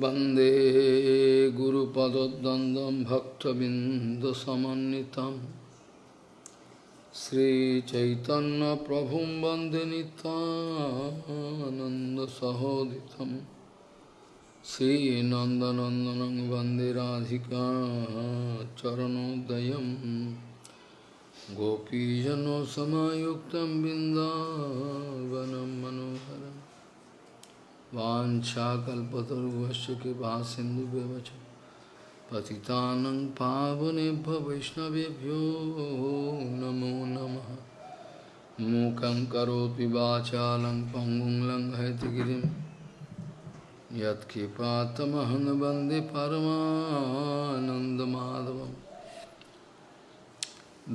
वंदे गुरुपदद्वन्द्वं भक्तबिन्दुसमन्वितं। श्रीचैतन्यप्रभुं वंदे नितानन्दसहोदितं श्रीनन्दनन्दनं वंदे राधिका चरणोदयं। गोपीजनसमायुक्तं बिन्दावनं मनोहरम्। वाञ्छाकल्पतरुभ्यश्च कृपा सिन्धुभ्यश्च पतितानं पावनेभ्यो वैष्णवेभ्यो नमो नमः। मूकं करोति वाचालं पङ्गुं लङ्घयतिगिरिं यत्कृपातमहं वंदे परमानन्दमाधवं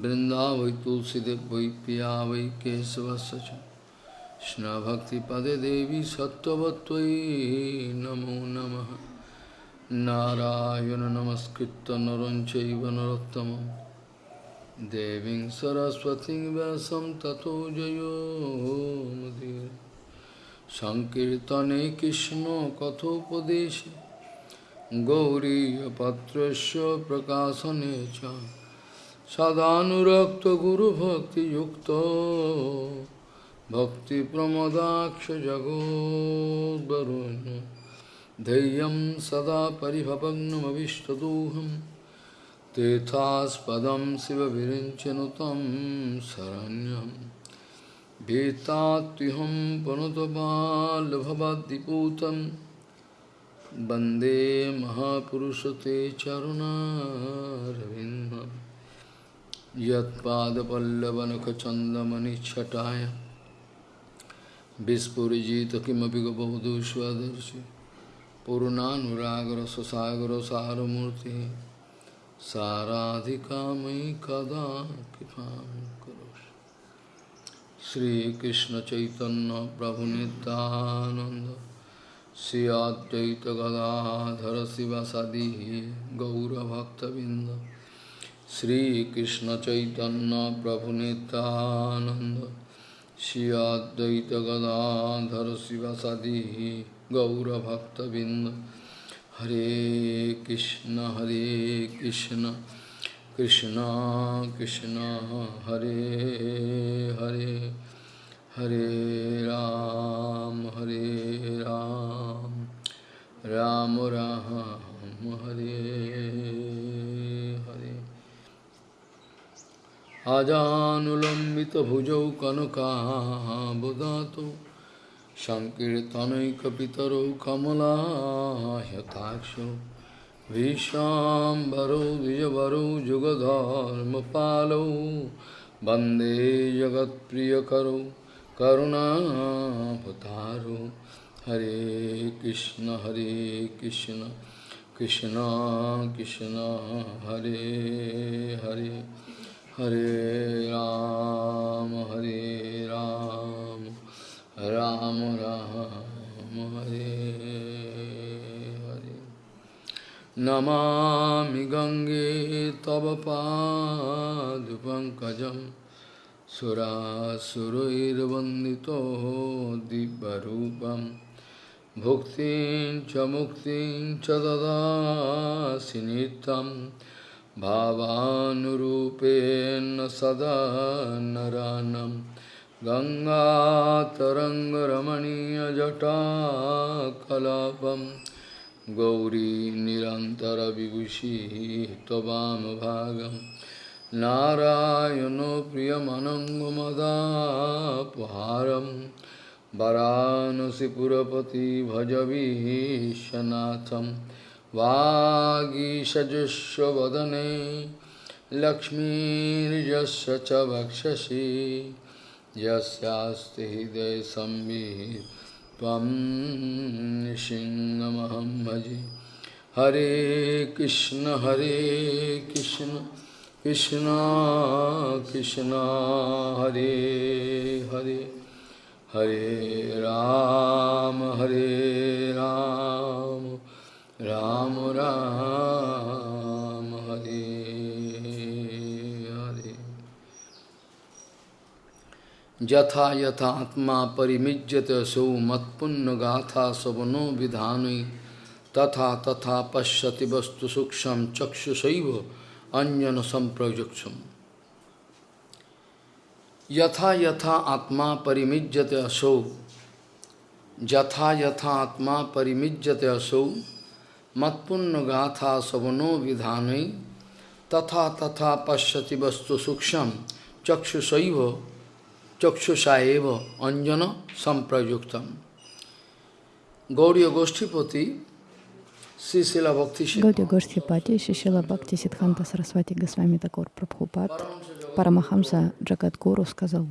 वृन्दावै तुलसीदेव वै वै केशवस्य কৃষ্ণভক্তিপদে দেবী সত্যবত্যই নমো নম। নারায়ণ নমস্কৃত নরঞ্চৈব নরোত্তম দেবীং সরস্বতী ব্যাসম ততো জয়োমুদীর সংকীর্তনে কৃষ্ণ কথোপদেশ। গৌরীপত্রস্য প্রকাশনে চ। সদানুরক্ত গুরুভক্তিযুক্ত। भक्तिप्रमदाक्षजगोद्वरुन् धैर्यं सदा परिभवग्नमविष्टदोहं तेथास्पदं शिवविरिञ्चनुतं शरण्यं भीतात्युहं पुनतबालभवद्दिपूतं वंदे महापुरुषते चरुणारविन्दं यत्पादपल्लवनखचन्दमनिच्छटाय विस्फुजित किमपि गबवधू स्वदर्शि पूर्णानुरागर सुसागर सारमूर्ति साराधिका मयि कदा कृपा करो श्रीकृष्ण चैतन्य प्रभु नित्यानंद श्री अद्वैत गदाधर शिवसदी गौरभक्तबिंद श्रीकृष्ण चैतन्य प्रभु Nityanand Shri Advaita Gadadhar Sivasadi Gaurabhaktavind Hare Krishna Hare Krishna Krishna Krishna Hare Hare Hare Ram Hare Ram Ram Ram Hare अजानुलम्बितभुजौ कनकाबुदातो सङ्कीर्तनैकपितरौ कमलायताक्षौ भीष्माम्बरौ द्विजवरौ जुगधर्मपालौ वन्दे जगत्प्रियकरौ करुणाभतारौ हरे कृष्ण हरे कृष्ण कृष्ण कृष्ण हरे हरे हरे राम हरे राम राम राम, हरे हरे। नमामि गंगे तव पाद पंकज दिव्यरूपं। भुक्तिं च मुक्तिं च ददासि नित्यम्। भावानुरूपेण सदा नरानं गङ्गातरङ्गरमणीयजटाकलापं गौरी निरन्तरविभूषिः त्ववामभागं नारायणो प्रियमनङ्गमदापहारं वरानसिपुरपति भजवीशनाथम् वागीषजुष्वदने लक्ष्मीर्यस्य च वक्षसि। यस्यास्ति हृदय संवित् भजे हरे कृष्ण हरे कृष्ण कृष्ण कृष्ण, हरे हरे। हरे राम हरे राम। राम राम, हरे हरे। यथा यथात्मा परिमिज्यते सौ मत्पुण्य गाथा सवनो विधान, तथा तथा पश्यति वस्तु सूक्ष्म चक्षुषैव अंजन संप्रयुक्षम यथा यथा आत्मा परिमिज्यते असौ यथा यथा आत्मा परिमिज्यते असौ मत्पुण्य गाथा सवनो विधान तथा तथा पश्यति वस्तु सूक्ष्म चक्षुषैव चक्षुषा एव अंजन संप्रयुक्तम गौड़ी गोष्ठीपति Гаудия Гоштхипати, Шишила Бхакти Сидханта Сарасвати Госвами Такур Прабхупад, Парамахамса Джагадгуру сказал,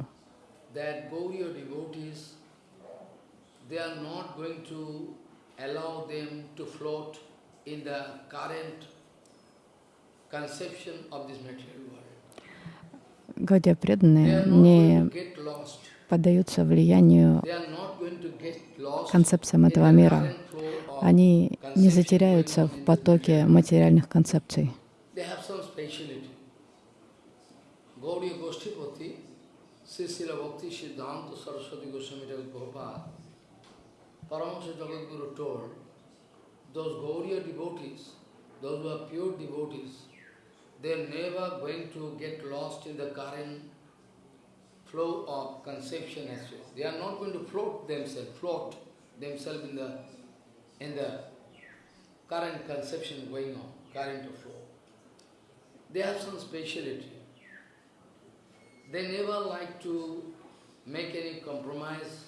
Гаудия преданные не поддаются влиянию концепциям этого мира. они не затеряются в потоке материальных концепций. Paramahansa Jagadguru told, those Gauriya devotees, those who are pure devotees, they are never going to get lost in the current flow of conception as well. They are not going to float themselves, float themselves in the in the current conception going on, current of flow. They have some speciality. They never like to make any compromise.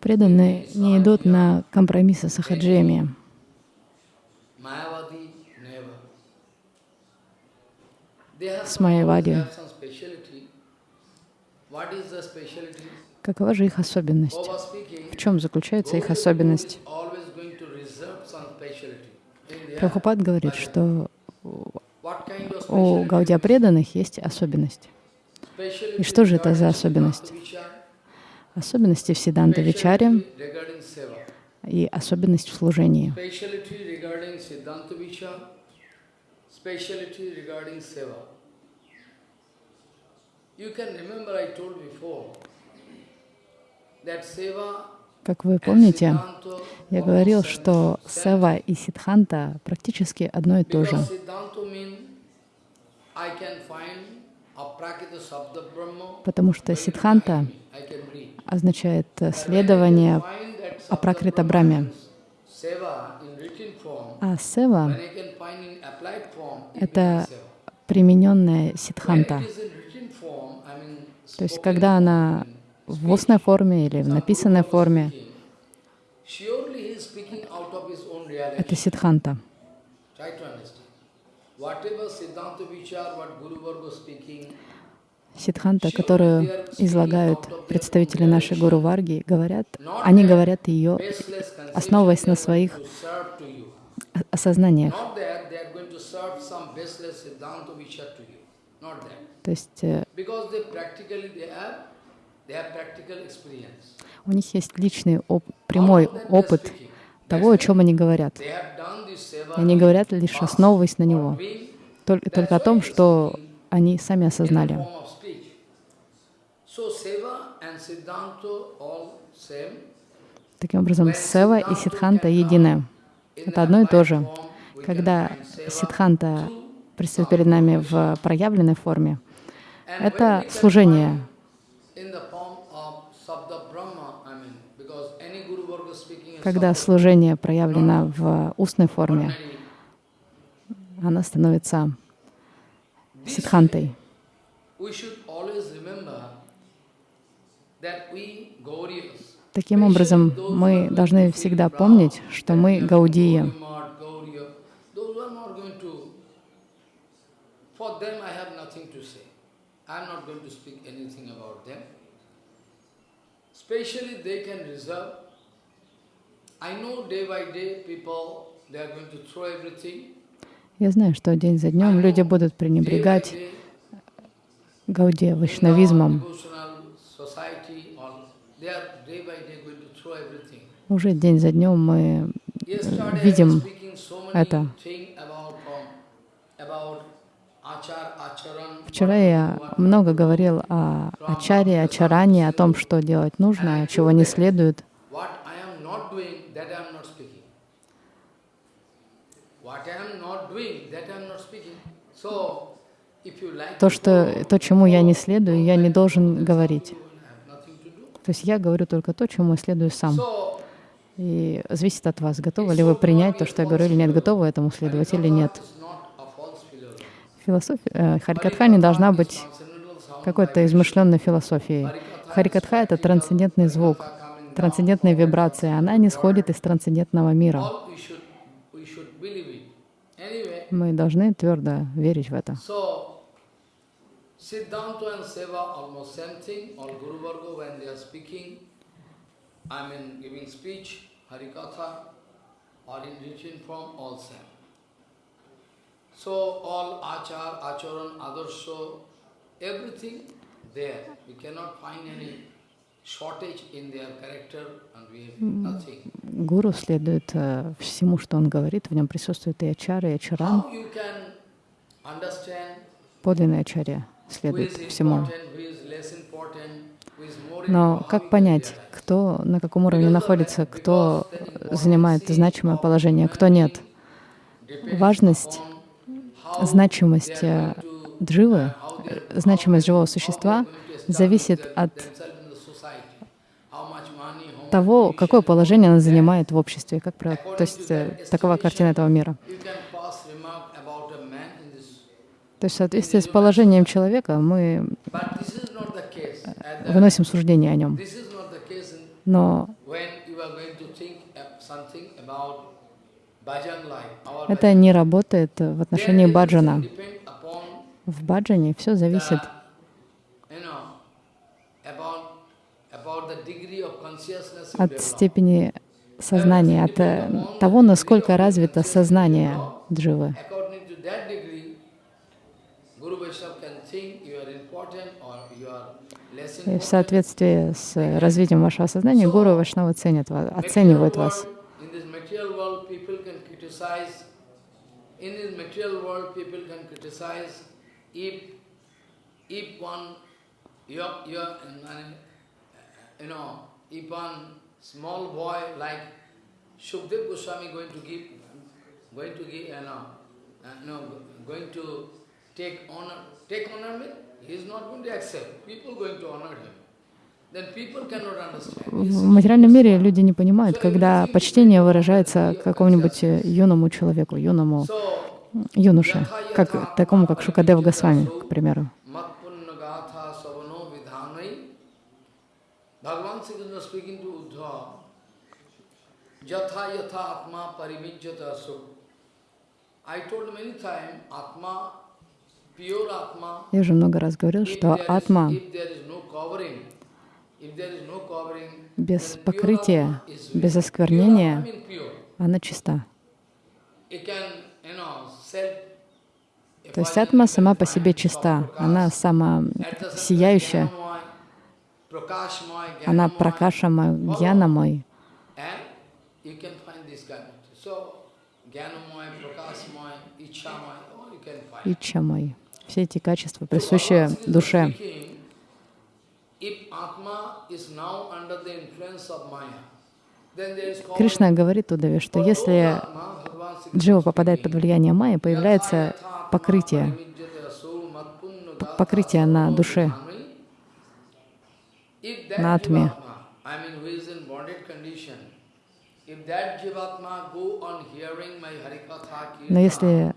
Преданные не идут на компромиссы с ахаджиями. С Майявади. Какова же их особенность? В чем заключается их особенность? Прабхупад говорит, что у Гаудия преданных есть особенность. И что же это за особенность? Особенности в Сиданта Вичаре и особенность в служении. Как вы помните, я говорил, что Сева и Сидханта практически одно и то же. Потому что Сидханта означает следование Апракрита Браме. А Сева — это примененная Сидханта. То есть, когда она в устной форме или в написанной форме, это Сидханта. Сидханта, которую излагают представители нашей Гуру Варги, говорят, они говорят ее, основываясь на своих осознаниях. То есть э, у них есть личный, оп прямой опыт того, о чем они говорят. И они говорят лишь основываясь на него, только, только о том, что они сами осознали. Таким образом, Сева и Сидханта едины. Это одно и то же. Когда Сидханта предстает перед нами в проявленной форме, это служение Когда служение проявлено в устной форме, она становится сидхантой. Таким образом, мы должны всегда помнить, что мы гаудии. Especially they can reserve я знаю, что день за днем люди будут пренебрегать Гаудия, вайшнавизмом. Уже день за днем мы видим это. Вчера я много говорил о ачаре, ачарании, о том, что делать нужно, а чего не следует. То, что, то, чему я не следую, я не должен говорить. То есть я говорю только то, чему я следую сам. И зависит от вас, готовы ли вы принять то, что я говорю или нет, готовы этому следовать или нет. Философия, э, Харикатха не должна быть какой-то измышленной философией. Харикатха — это трансцендентный звук, трансцендентная вибрация. Она не сходит из трансцендентного мира. Мы должны твердо верить в это. I mean giving speech, Harikatha, or in written form, all same. Гуру следует uh, всему, что он говорит, в нем присутствует и ачара, и ачаран. Подлинная ачарья следует всему. Но как понять, кто на каком уровне находится, кто занимает значимое положение, кто нет? Важность, значимость э, дживы, значимость живого существа зависит от того, какое положение она занимает в обществе. Как, то есть э, такова картина этого мира. То есть в соответствии с положением человека мы выносим суждение о нем. Но это не работает в отношении баджана. В баджане все зависит от степени сознания, от э, того, насколько развито сознание дживы. И в соответствии с развитием вашего сознания, Гуру Вашнава ценят вас, оценивают вас. In this material world, people can criticize if, if one, you're, you know, if one small boy like Shukdev Goswami going to give, going to give, you know, uh, no, going to take honor, take honor he is not going to accept. People going to honor him. В материальном мире люди не понимают, когда почтение выражается какому-нибудь юному человеку, юному юноше, как, такому, как Шукадев Госвами, к примеру. Я уже много раз говорил, что атма без покрытия, без осквернения, она чиста. То есть атма сама по себе чиста, она сама сияющая, она пракашама, гьянамой. Ичамой. Все эти качества присущи душе. Кришна говорит Удаве, что если джива попадает под влияние майи, появляется покрытие, покрытие на душе, на атме. Но если э,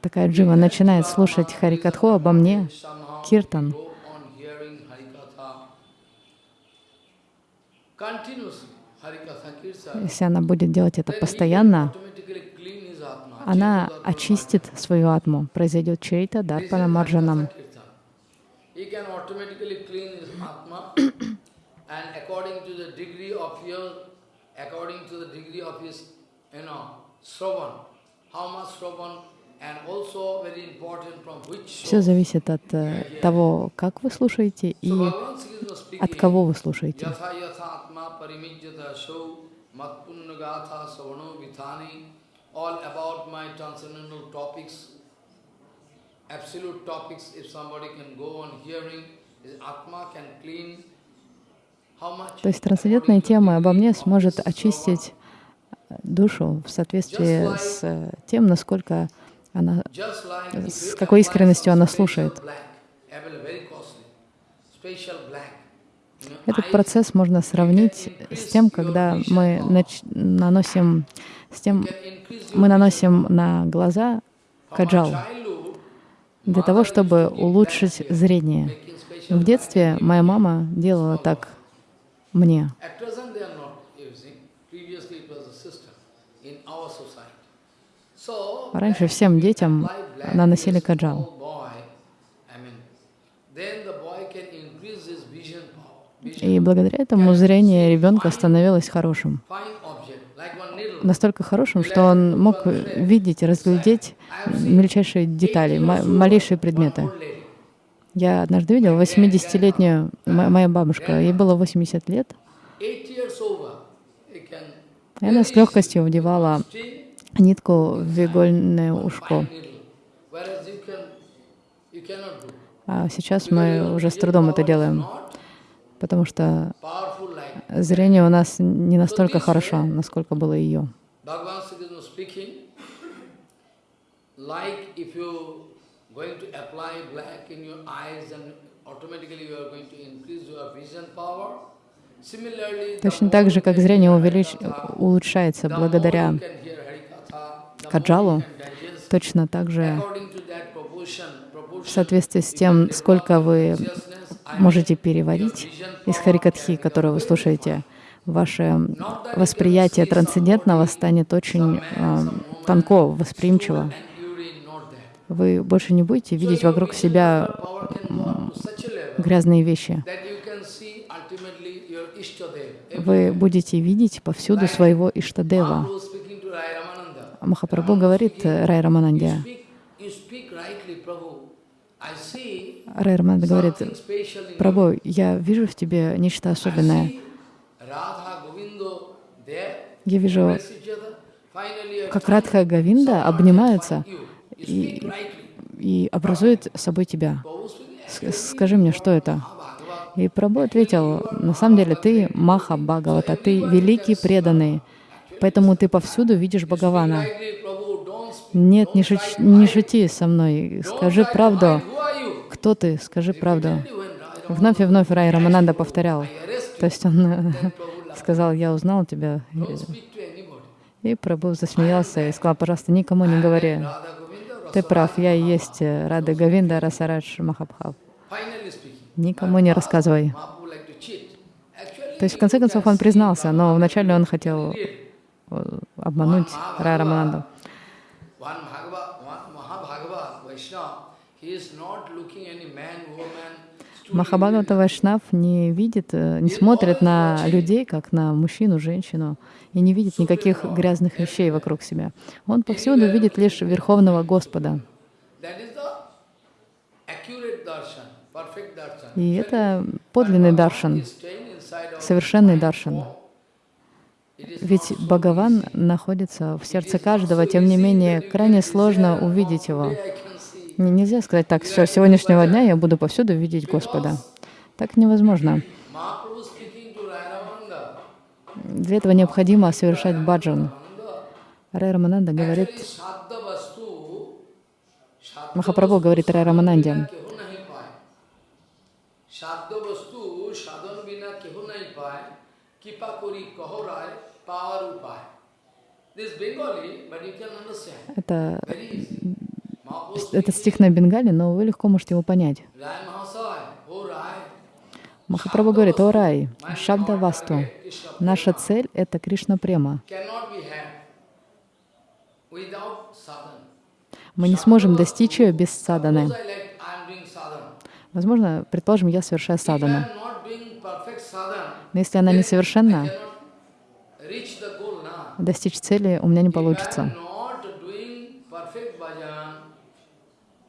такая джива начинает слушать Харикатху обо мне, киртан, Если она будет делать это постоянно, она очистит свою атму. Произойдет чейта дарпана марджанам. Все зависит от э, того, как вы слушаете и от кого вы слушаете. All about my transcendental topics, absolute topics, if somebody can go on hearing, his Atma can clean. То есть трансцендентная тема обо мне сможет очистить душу в соответствии с тем, насколько она, с какой искренностью она слушает. Этот процесс можно сравнить с тем, когда мы наносим, с тем, мы наносим на глаза каджал для того, чтобы улучшить зрение. В детстве моя мама делала так мне. Раньше всем детям наносили каджал. И благодаря этому зрение ребенка становилось хорошим. Настолько хорошим, что он мог видеть, разглядеть мельчайшие детали, малейшие предметы. Я однажды видел 80-летнюю, моя бабушка, ей было 80 лет, и она с легкостью вдевала нитку в игольное ушко. А сейчас мы уже с трудом это делаем потому что зрение у нас не настолько хорошо, насколько было ее. Точно так же, как зрение увелич... улучшается благодаря каджалу, точно так же в соответствии с тем, сколько вы можете переварить из Харикатхи, которую вы слушаете, ваше восприятие трансцендентного станет очень э, тонко, восприимчиво. Вы больше не будете видеть вокруг себя грязные вещи. Вы будете видеть повсюду своего Иштадева. Махапрабху говорит Рай Рамананде, Рай Рамананда говорит, Прабhu, я вижу в тебе нечто особенное. Я вижу, как Радха и Гавинда обнимаются и, и образуют собой тебя. Скажи мне, что это? И Прабhu ответил, на самом деле ты Маха Бхагавата, ты великий преданный, поэтому ты повсюду видишь Бхагавана. Нет, не, шути, не шути со мной, скажи правду. Кто ты? Скажи правду. Вновь и вновь Рай Рамананда повторял. То есть он сказал, я узнал тебя. И Прабhu засмеялся и сказал, пожалуйста, никому не говори. Ты прав, я и есть Рада Гавинда Расарадж Махабхав. Никому не рассказывай. То есть, в конце концов, он признался, но вначале он хотел э, обмануть Рая Рамананду. Махабхагавата Вайшнав не видит, э, не смотрит на людей, как на мужчину, женщину, и не видит никаких грязных вещей вокруг себя. Он повсюду видит лишь Верховного Господа. И это подлинный даршан, совершенный даршан. Ведь Бхагаван находится в сердце каждого, тем не менее, крайне сложно увидеть его. Нельзя сказать так, все, с сегодняшнего дня я буду повсюду видеть Господа. Так невозможно. Для этого необходимо совершать баджан. Рай Рамананда говорит, Махапрабху говорит Рай Рамананде, это этот стих на Бенгале, но вы легко можете его понять. Махапрабху говорит, о рай, шабда васту, наша цель — это Кришна Према. Мы не сможем достичь ее без саданы. Возможно, предположим, я совершаю садану. Но если она несовершенна, достичь цели у меня не получится.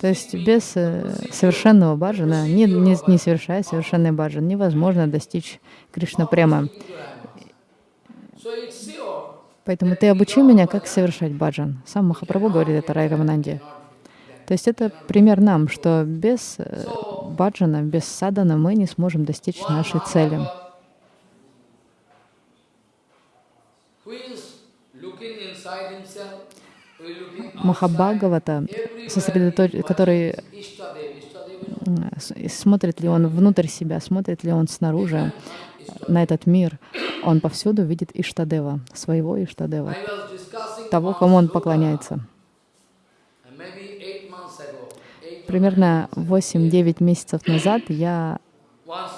То есть без э, совершенного баджана, не, не, не совершая совершенный баджан, невозможно достичь Кришна прямо. Поэтому ты обучи меня, как совершать баджан. Сам Махапрабху говорит это Райрамананде. То есть это пример нам, что без э, баджана, без садана мы не сможем достичь нашей цели. Махабхагавата, который смотрит ли он внутрь себя, смотрит ли он снаружи на этот мир, он повсюду видит Иштадева, своего Иштадева, того, кому он поклоняется. Примерно 8-9 месяцев назад я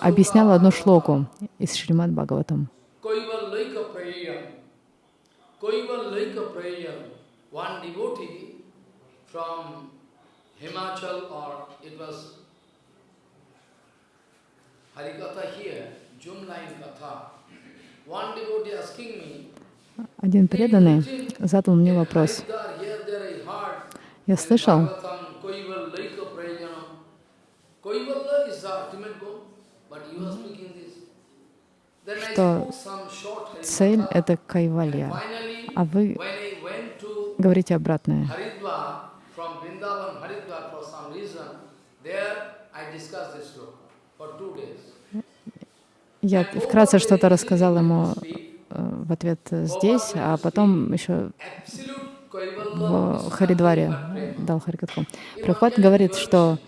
объясняла одну шлоку из Шримад Бхагаватам. One devotee from Himachal or it was Harikatha here, June line Katha. One devotee asking me, один преданный задал мне вопрос. Я слышал, что цель — это кайвалья, а вы говорите обратное. Я вкратце что-то рассказал ему э, в ответ здесь, а потом еще в Харидваре дал Харикатху. Прабхупад говорит, что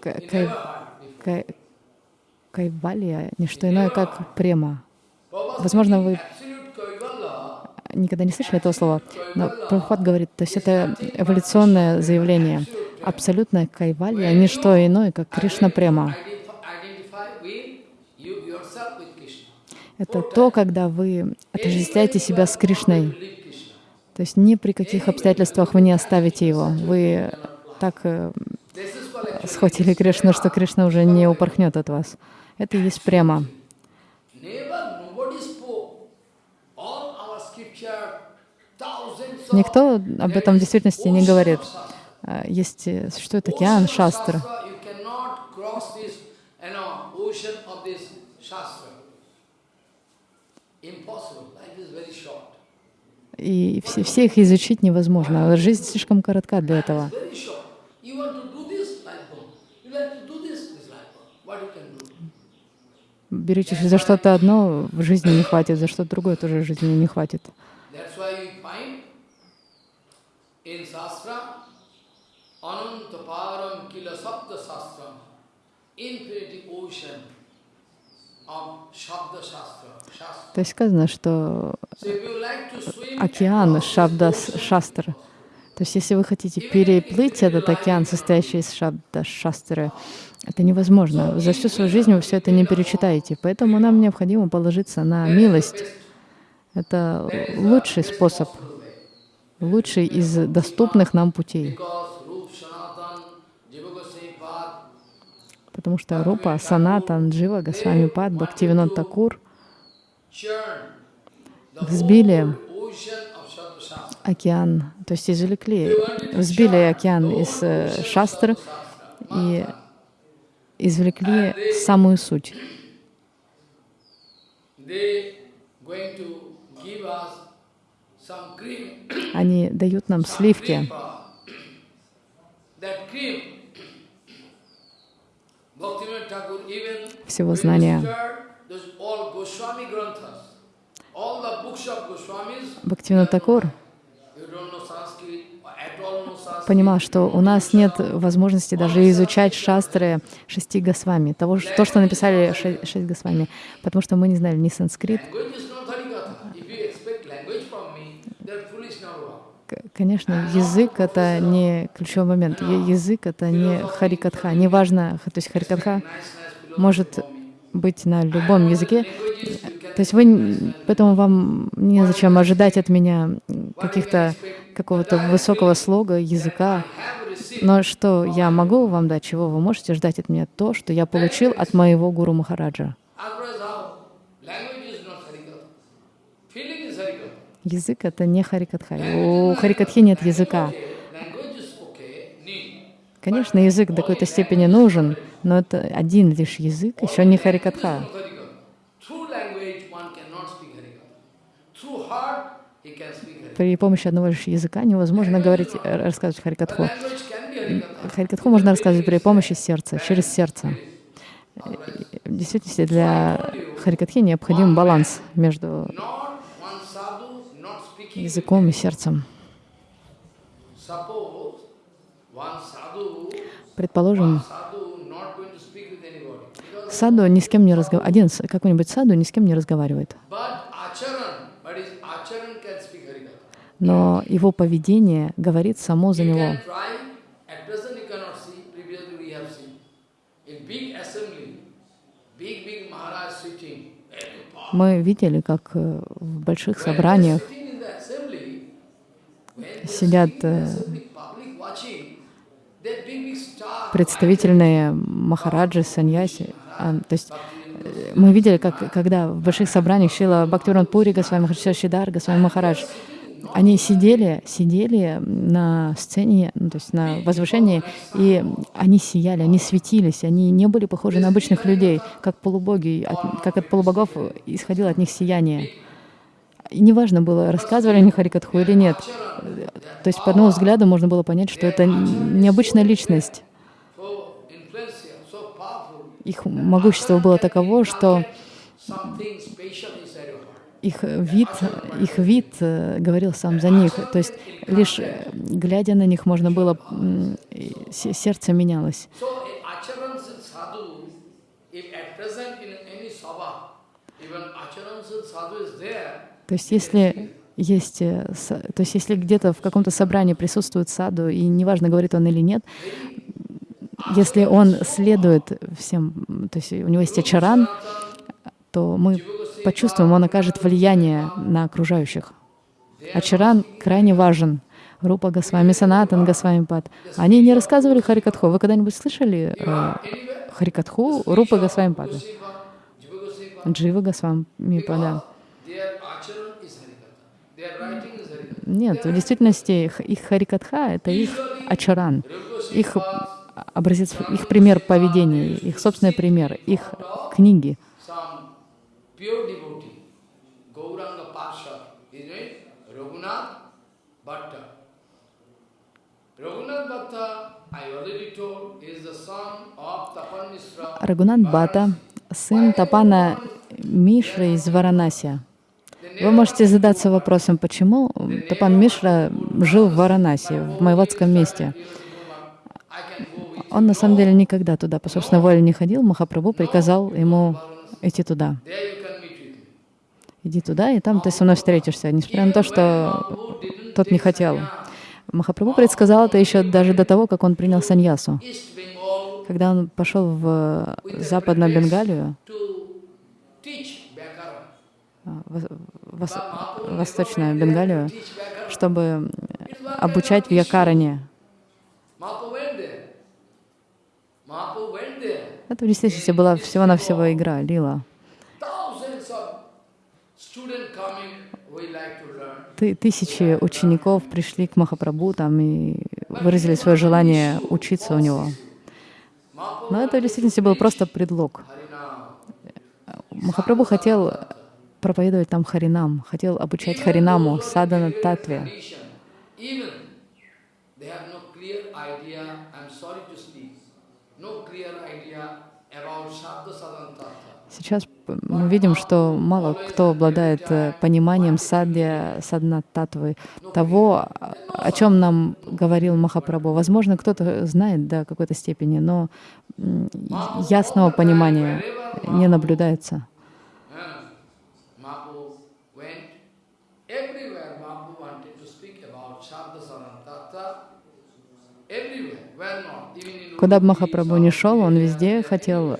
кай, кай, кайвалия — не что иное, как према. Возможно, вы никогда не слышали этого слова, но Прабхупад говорит, то есть это эволюционное заявление. Абсолютная кайвалья — не что иное, как Кришна Према. Это то, когда вы отождествляете себя с Кришной. То есть ни при каких обстоятельствах вы не оставите его. Вы так э, схватили Кришну, что Кришна уже не упорхнет от вас. Это и есть према. Никто об этом в действительности не говорит. А, есть, э, существует океан шастр. И все, все их изучить невозможно. Жизнь слишком коротка для этого. Беретесь за что-то одно, в жизни не хватит, за что-то другое тоже в жизни не хватит. In Shastra, Ananta Param Kila Sapta Shastra, infinity ocean. То есть сказано, что океан Шабда Шастра. То есть если вы хотите переплыть этот океан, состоящий из Шабда Шастры, это невозможно. За всю свою жизнь вы все это не перечитаете. Поэтому нам необходимо положиться на милость. Это лучший способ лучший из доступных нам путей. Потому что Рупа, Санатан, Джива, Госвами Пад, Бхактивинод Такур взбили океан, то есть извлекли, взбили океан из э, шастр и извлекли самую суть. Они дают нам сливки. Всего знания. Бхактивинод Такур понимал, что у нас нет возможности даже изучать шастры шести госвами, того, то, что написали шесть госвами, потому что мы не знали ни санскрит, Конечно, язык — это не ключевой момент. Язык — это не харикатха. Неважно, то есть харикатха может быть на любом языке. То есть вы, поэтому вам незачем ожидать от меня каких-то какого-то высокого слога, языка. Но что я могу вам дать, чего вы можете ждать от меня? То, что я получил от моего Гуру Махараджа. Язык — это не харикатха. У харикатхи нет языка. Конечно, язык до какой-то степени нужен, но это один лишь язык, еще не Харикатха. При помощи одного лишь языка невозможно говорить, рассказывать Харикатху. Харикатху можно рассказывать при помощи сердца, через сердце. В действительности для Харикатхи необходим баланс между языком и сердцем. Предположим, саду ни с кем не разговаривает, один какой-нибудь саду ни с кем не разговаривает. Но его поведение говорит само за него. Мы видели, как э, в больших собраниях сидят э, представительные махараджи, саньяси. А, то есть э, мы видели, как когда в больших собраниях Шила Бхактивинод Пури, Госвами Махарадж Шидар, Госвами Махарадж, они сидели, сидели на сцене, ну, то есть на возвышении, и они сияли, они светились, они не были похожи на обычных людей, как полубоги, от, как от полубогов исходило от них сияние. Неважно было, рассказывали они Харикатху или нет. То есть по одному взгляду можно было понять, что это необычная личность. Их могущество было таково, что их вид, их вид э, говорил сам за них. То есть лишь э, глядя на них можно было, сердце менялось. То есть если есть, э, то есть если где-то в каком-то собрании присутствует саду, и неважно, говорит он или нет, если он следует всем, то есть у него есть ачаран, то мы почувствуем, он окажет влияние на окружающих. Ачаран крайне важен. Рупа Госвами, Санатан Госвами Пад. Они не рассказывали Харикатху. Вы когда-нибудь слышали э, Харикатху Рупа Госвами Пада? Джива Госвами Пада. Нет, в действительности их, Харикатха — это их ачаран, их образец, их пример поведения, их собственный пример, их книги. Рагунат Бхатта, сын Тапана Мишры из Варанаси. Вы можете задаться вопросом, почему Тапан Мишра жил в Варанаси, в Майватском месте. Он на самом деле никогда туда по собственной воле не ходил. Махапрабху приказал ему идти туда иди туда, и там ты со мной встретишься, несмотря на то, что тот не хотел. Махапрабху предсказал это еще даже до того, как он принял саньясу. Когда он пошел в Западную Бенгалию, Восточную Бенгалию, чтобы обучать в Якаране. Это в действительности была всего-навсего игра, лила. Тысячи учеников пришли к Махапрабху там и выразили свое желание учиться у него. Но это в действительности был просто предлог. Махапрабху хотел проповедовать там Харинам, хотел обучать Харинаму, садана татве. Сейчас мы видим, что мало кто обладает э, пониманием садья, садна татвы, того, о чем нам говорил Махапрабху. Возможно, кто-то знает до какой-то степени, но ясного понимания не наблюдается. Куда бы Махапрабху ни шел, он везде хотел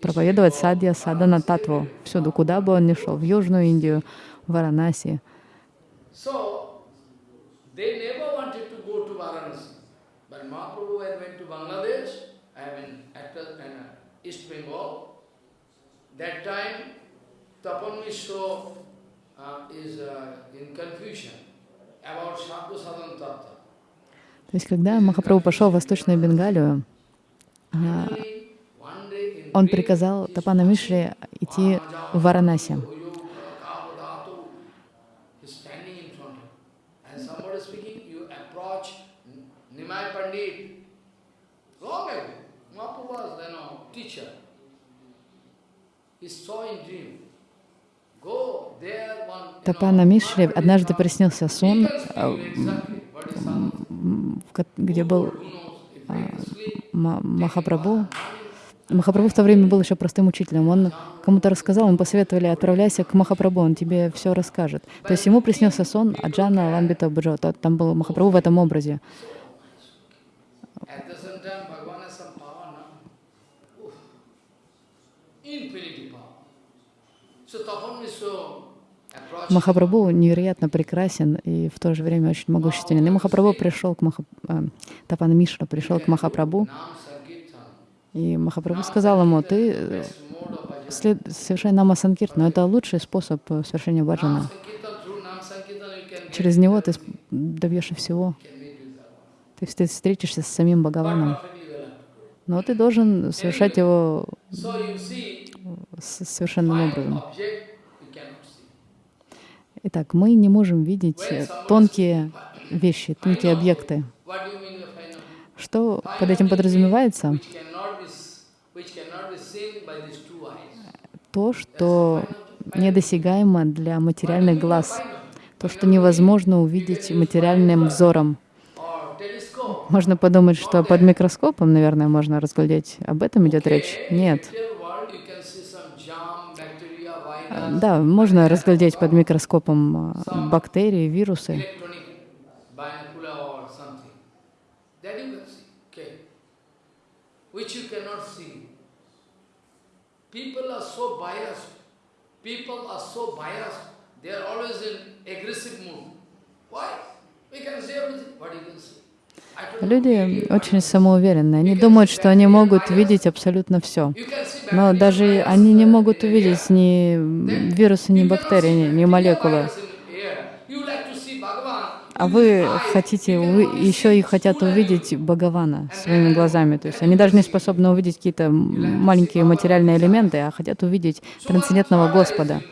проповедовать садья садана татву. Всюду, куда бы он ни шел, в Южную Индию, в Варанаси. That time, Tapan Mishra uh, is uh, in confusion about Sadhu Sadhan Tattva. То есть, когда Махапрабху пошел в Восточную Бенгалию, он приказал Тапана Мишре идти в Варанаси. Тапана Мишре однажды приснился сон, а, где был а, Махапрабху. Махапрабху в то время был еще простым учителем. Он кому-то рассказал, ему посоветовали, отправляйся к Махапрабху, он тебе все расскажет. То есть ему приснился сон Аджана Ламбита Баджо. Там был Махапрабху в этом образе. Махапрабху невероятно прекрасен и в то же время очень могущественен. И Махапрабху пришел к Маха... э, Тапана Мишра пришел к Махапрабху, и Махапрабху сказал ему, ты э, след... совершай нама санкирт, но это лучший способ э, совершения баджана. Через него ты добьешься всего. Ты встретишься с самим Бхагаваном. Но ты должен совершать его совершенным образом. Итак, мы не можем видеть тонкие вещи, тонкие объекты. Что под этим подразумевается? То, что недосягаемо для материальных глаз, то, что невозможно увидеть материальным взором. Можно подумать, что под микроскопом, наверное, можно разглядеть. Об этом идет речь? Нет. Да, можно разглядеть под микроскопом а, бактерии, вирусы. Люди очень самоуверенные. Они думают, что они могут видеть абсолютно все. Но даже они не могут увидеть ни вирусы, ни бактерии, ни молекулы. А вы хотите, вы еще и хотят увидеть Бхагавана своими глазами. То есть они даже не способны увидеть какие-то маленькие материальные элементы, а хотят увидеть трансцендентного Господа.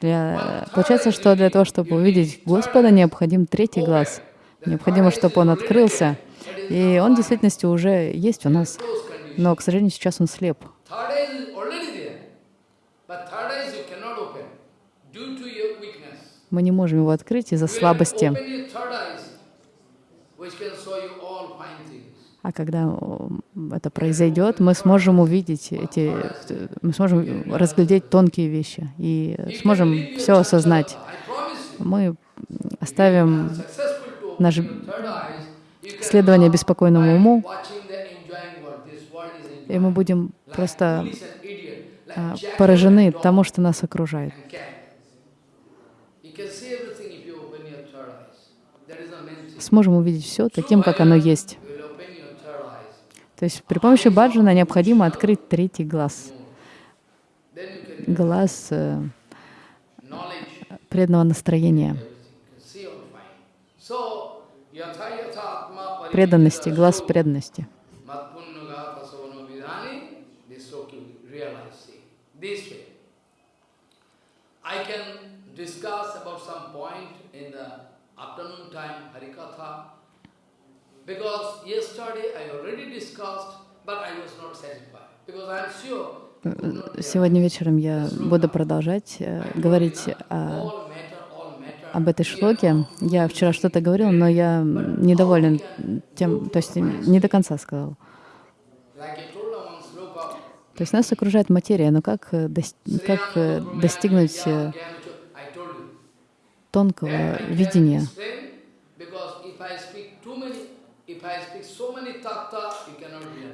Для... Получается, что для того, чтобы увидеть Господа, необходим третий глаз. Необходимо, чтобы он открылся. И он в действительности уже есть у нас. Но, к сожалению, сейчас он слеп. Мы не можем его открыть из-за слабости. А когда это произойдет, мы сможем увидеть эти, мы сможем разглядеть тонкие вещи и сможем все осознать. Мы оставим наше следование беспокойному уму, и мы будем просто а, поражены тому, что нас окружает. Сможем увидеть все таким, как оно есть. То есть при помощи баджана необходимо открыть третий глаз. Глаз э, преданного настроения преданности, глаз преданности. Сегодня вечером я буду продолжать э, говорить о об этой шлоке. Я вчера что-то говорил, но я недоволен тем, то есть не до конца сказал. То есть нас окружает материя, но как, э, как э, достигнуть э, тонкого видения?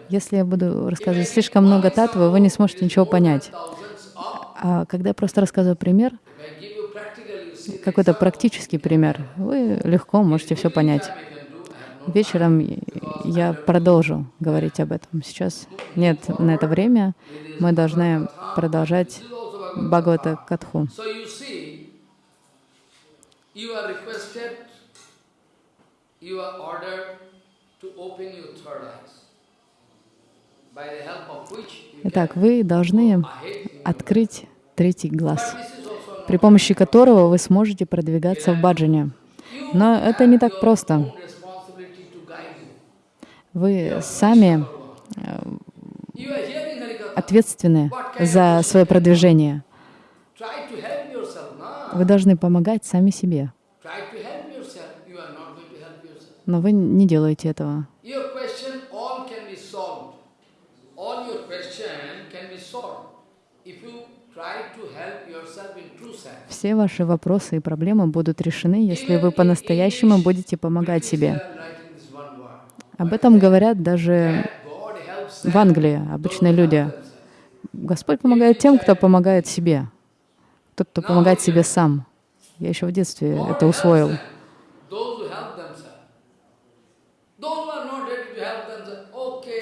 Если я буду рассказывать слишком много татвы, вы не сможете ничего понять. А когда я просто рассказываю пример, какой-то практический пример, вы легко можете все понять. Вечером я продолжу говорить об этом. Сейчас нет на это время. Мы должны продолжать Бхагавата Катху. Итак, вы должны открыть третий глаз, при помощи которого вы сможете продвигаться в баджане. Но это не так просто. Вы сами э, ответственны за свое продвижение. Вы должны помогать сами себе. Но вы не делаете этого. Все ваши вопросы и проблемы будут решены, если вы по-настоящему будете помогать себе. Об этом говорят даже в Англии обычные люди. Господь помогает тем, кто помогает себе. Тот, кто помогает себе сам. Я еще в детстве это усвоил.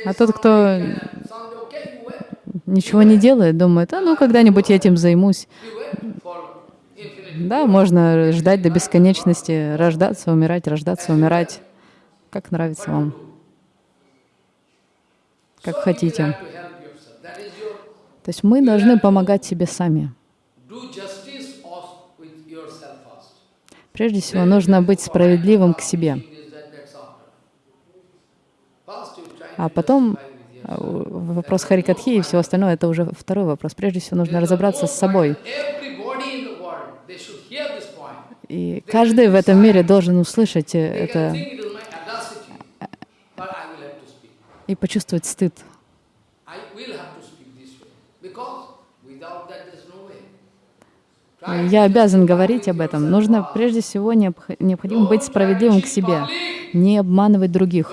А тот, кто ничего не делает, думает, а ну когда-нибудь я этим займусь. Да, можно ждать до бесконечности, рождаться, умирать, рождаться, умирать, как нравится вам, как хотите. То есть мы должны помогать себе сами. Прежде всего, нужно быть справедливым к себе. А потом вопрос Харикатхи и все остальное — это уже второй вопрос. Прежде всего, нужно разобраться с собой. И каждый в этом мире должен услышать э, это и почувствовать стыд. Я обязан говорить об этом. Нужно прежде всего необходимо быть справедливым к себе, не обманывать других.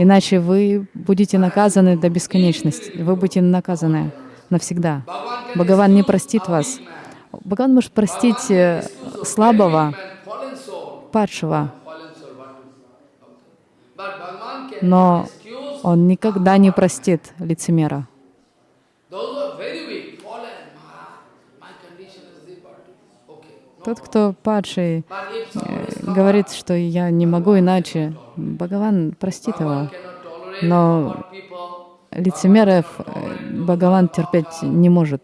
Иначе вы будете наказаны до бесконечности. Вы будете наказаны навсегда. Бхагаван не простит вас. Бхагаван может простить э, слабого, падшего, но он никогда не простит лицемера. Тот, кто падший, э, говорит, что я не могу иначе, Бхагаван простит его. Но лицемеров э, Бхагаван терпеть не может.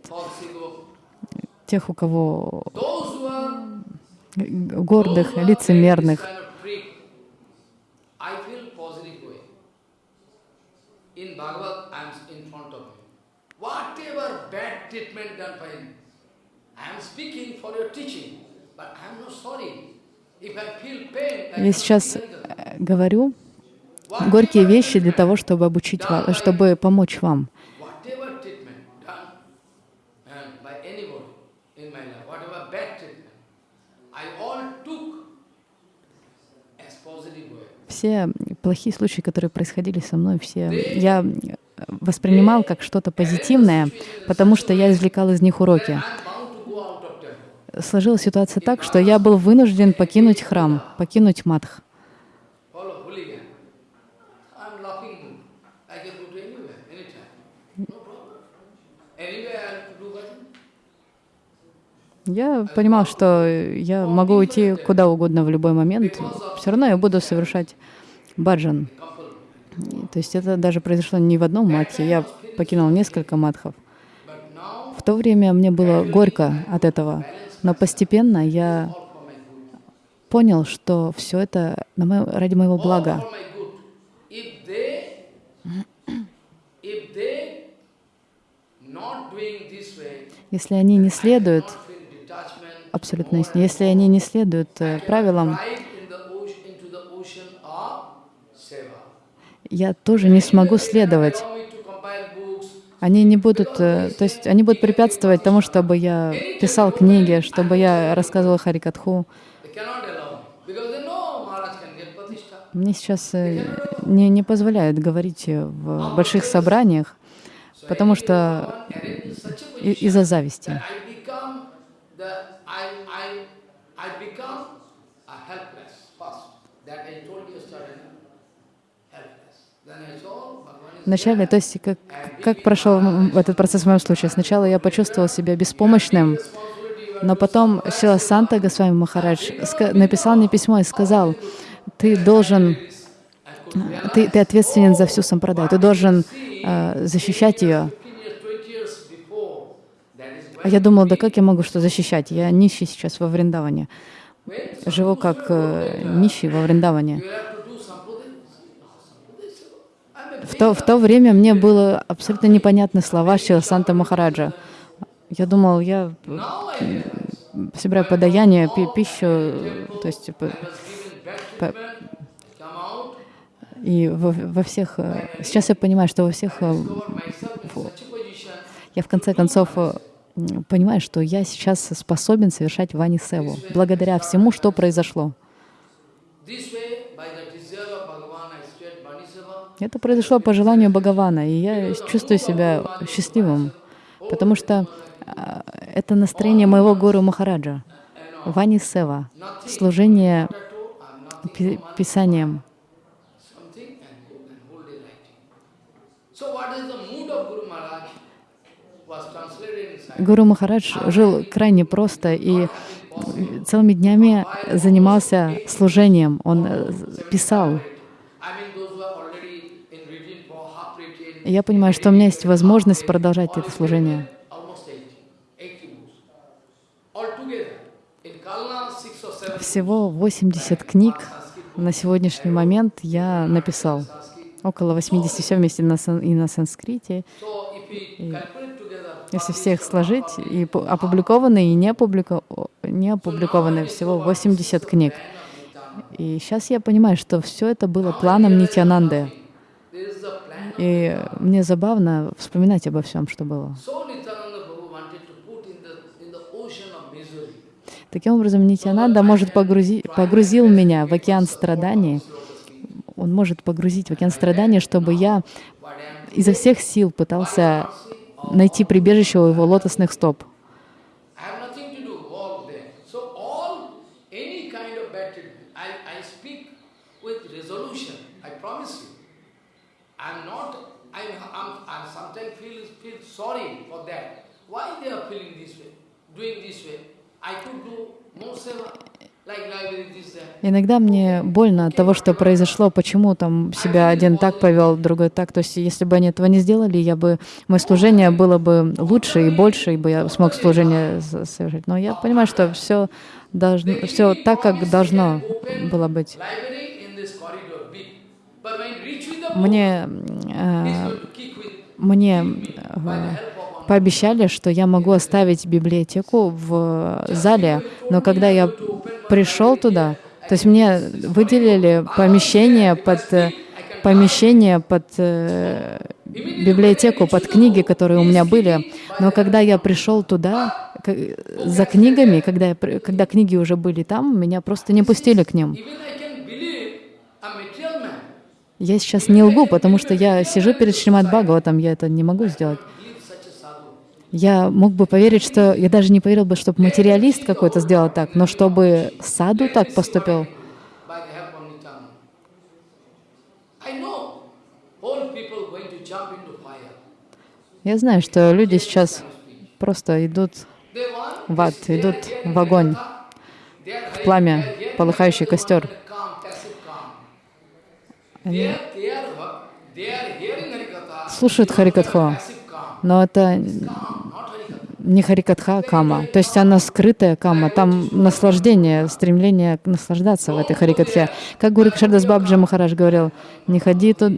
Тех, у кого гордых, лицемерных. Я сейчас э, говорю горькие вещи для того, чтобы обучить вас, чтобы помочь вам. Все плохие случаи, которые происходили со мной, все я воспринимал как что-то позитивное, потому что я извлекал из них уроки сложилась ситуация так, что я был вынужден покинуть храм, покинуть матх. Я понимал, что я могу уйти куда угодно в любой момент, все равно я буду совершать баджан. То есть это даже произошло не в одном матхе, я покинул несколько матхов. В то время мне было горько от этого. Но постепенно я понял, что все это на мое, ради моего блага. Если они не следуют, абсолютно если они не следуют э, правилам, я тоже не смогу следовать они не будут, э, то есть они будут препятствовать тому, чтобы я писал книги, чтобы я рассказывал Харикатху. Мне сейчас э, не, не позволяют говорить в больших собраниях, потому что из-за зависти. Вначале, то есть как, как прошел этот процесс в моем случае? Сначала я почувствовал себя беспомощным, Но потом Сила Санта Госвами Махарадж написал мне письмо и сказал, ты должен, ты, ты ответственен за всю сампрадай, ты должен э, защищать ее. А я думал, да как я могу что защищать? Я нищий сейчас во Вриндаване. Живу как э, нищий во Вриндаване. В то, в то время мне было абсолютно непонятны слова Шила Санта Махараджа. Я думал, я собираю подаяние, пи пищу, то есть по, по, и во, во всех... Э, сейчас я понимаю, что во всех... Э, я в конце концов э, понимаю, что я сейчас способен совершать вани севу, благодаря всему, что произошло. Это произошло по желанию Бхагавана, и я чувствую себя счастливым, потому что это настроение моего гуру Махараджа. Вани Сева, служение Писанием. Гуру Махарадж жил крайне просто и целыми днями занимался служением. Он э, писал. Я понимаю, что у меня есть возможность продолжать это служение. Всего 80 книг на сегодняшний момент я написал. Около 80 все вместе на, и на санскрите. И если всех сложить, и опубликованные, и не, опублико, не опубликованные, всего 80 книг. И сейчас я понимаю, что все это было планом Нитянанды. И мне забавно вспоминать обо всем, что было. Таким образом, Нитянанда может погрузить, погрузил меня в океан страданий. Он может погрузить в океан страданий, чтобы я изо всех сил пытался найти прибежище у его лотосных стоп. Sorry for that. Why they are feeling this way, doing this way? Иногда мне больно от того, что произошло, почему там себя один так повел, другой так. То есть, если бы они этого не сделали, я бы, мое служение было бы лучше и больше, и бы я смог служение совершить. Но я понимаю, что все должно, все так, как должно было быть. Мне, э, мне э, пообещали, что я могу оставить библиотеку в зале, но когда я пришел туда, то есть мне выделили помещение под помещение под э, библиотеку, под книги, которые у меня были. Но когда я пришел туда за книгами, когда, я, когда книги уже были там, меня просто не пустили к ним. Я сейчас не лгу, потому что я сижу перед Шримад Бхагаватом, я это не могу сделать я мог бы поверить, что... Я даже не поверил бы, чтобы материалист какой-то сделал так, но чтобы саду так поступил. Я знаю, что люди сейчас просто идут в ад, идут в огонь, в пламя, полыхающий костер. Они слушают Харикатху, но это не харикатха кама, то есть она скрытая кама, там наслаждение, стремление наслаждаться в этой харикатхе. Как Гуру Кшардас Бабджи Махарадж говорил, не ходи тут,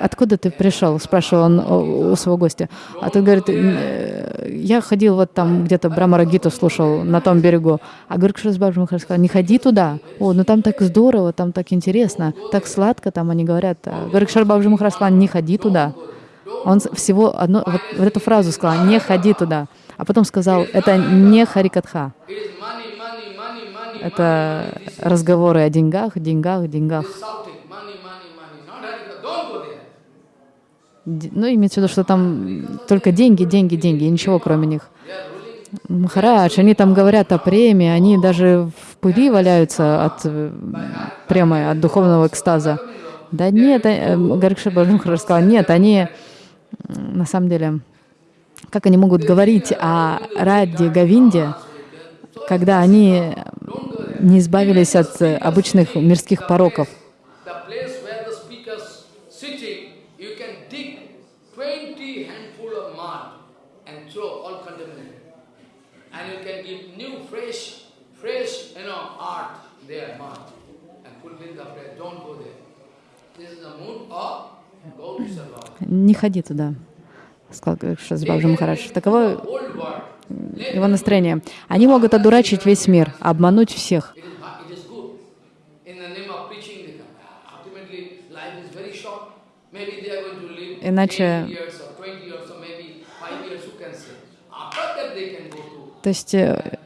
откуда ты пришел, спрашивал он у, своего гостя. А тот говорит, «Э, я ходил вот там где-то Брамарагиту слушал на том берегу. А Гуру Кшардас Бабджи Махарадж сказал, не ходи туда, о, ну там так здорово, там так интересно, так сладко там они говорят. А Гуру Кшардас Бабджи Махарадж сказал, не ходи туда. Он всего одно, вот, вот эту фразу сказал, не ходи туда. А потом сказал, это не харикатха. Это разговоры о деньгах, деньгах, деньгах. Ну, имеется в виду, что там только деньги, деньги, деньги, и ничего кроме них. Махарадж, они там говорят о премии, они даже в пыли валяются от прямо от духовного экстаза. Да нет, э, Гарикша Баджамхара сказал, нет, они на самом деле как они могут говорить о Раде Гавинде, когда они не избавились от обычных мирских пороков. Не ходи туда, сказал Шазбабджи Махарадж. Таково его настроение. Они могут одурачить весь мир, обмануть всех. Иначе... То есть э,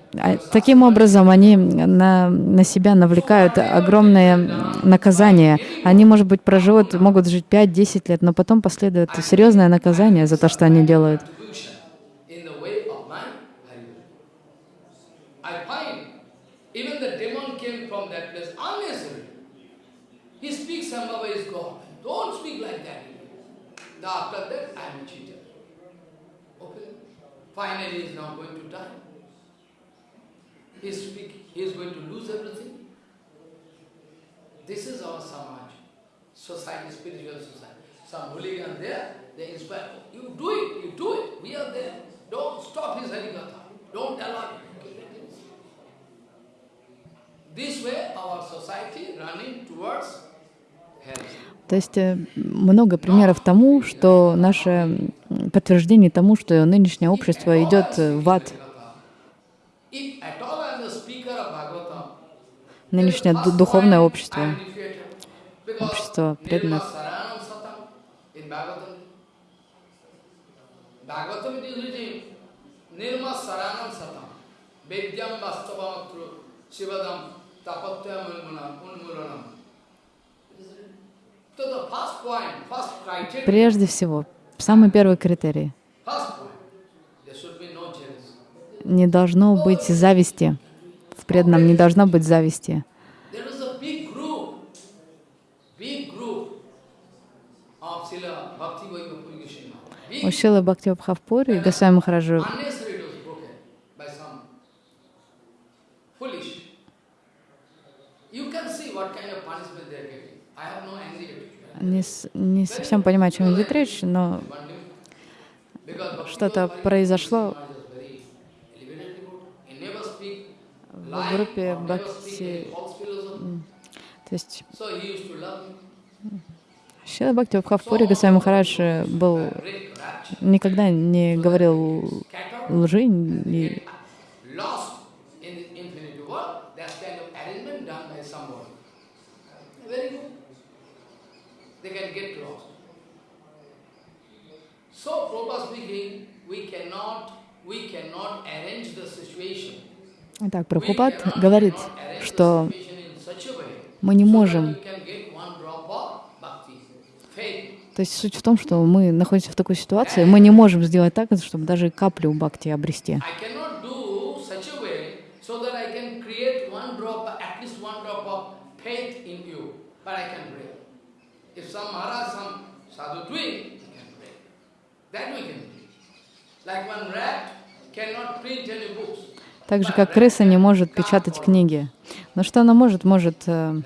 таким образом они на, на себя навлекают огромное наказание. Они, может быть, проживут, могут жить 5-10 лет, но потом последует серьезное наказание за то, что они делают. Finally, he is now going to die. He is, he is going to lose everything. This is our Samaj, society, spiritual society. Some hooligan there, they inspire, you do it, you do it, we are there. Don't stop his Harikatha, don't allow. This way our society running towards То есть много примеров тому, что наше подтверждение тому, что нынешнее общество идет в ад. Нынешнее духовное общество, общество преданных. Прежде всего, самый первый критерий. Не должно быть зависти преданном не должно быть зависти. У Шила Бхакти Бхавпури и Госвами Махараджу не, не совсем понимаю, о чем идет речь, но что-то произошло в группе Бхакти. То есть Шила Бхакти Бхавпури Госвами Махарадж был, никогда не говорил лжи, и we cannot, we cannot arrange the situation Итак, Прабхупад говорит, что мы не можем... То есть суть в том, что мы находимся в такой ситуации, мы не можем сделать так, чтобы даже каплю бхакти обрести. Like one rat cannot print any books. Так же, как крыса не может печатать книги. Но что она может? Может э,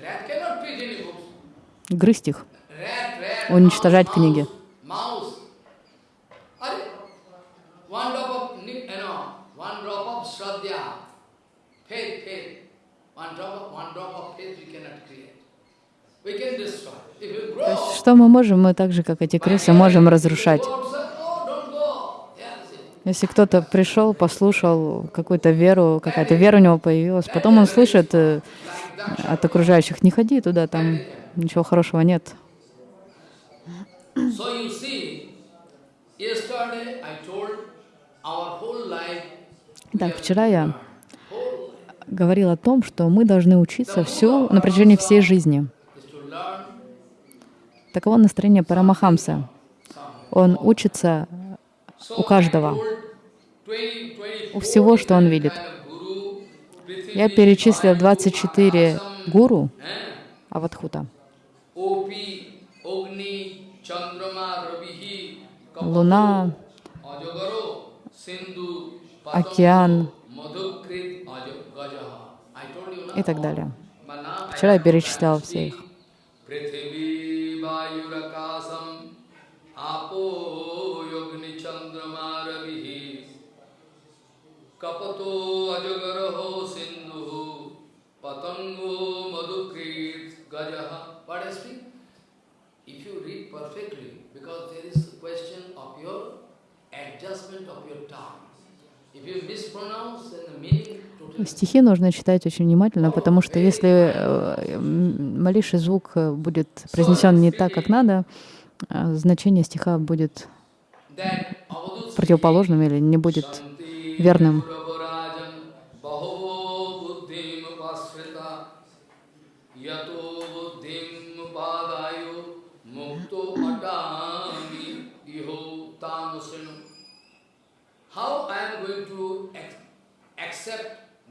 грызть их, уничтожать книги. То есть, что мы можем? Мы так же, как эти крысы, можем разрушать. Если кто-то пришел, послушал какую-то веру, какая-то вера у него появилась, потом он слышит э, от окружающих, не ходи туда, там ничего хорошего нет. Так, вчера я говорил о том, что мы должны учиться все на протяжении всей жизни. Таково настроение Парамахамса. Он учится у каждого, у всего, что он видит. Я перечислил 24 гуру Аватхута. Луна, океан, и так далее. Вчера я перечислял все их. Kapato Стихи нужно читать очень внимательно, потому что если э, малейший звук э, будет произнесен не так, как надо, э, значение стиха будет противоположным или не будет верным. How I am going to accept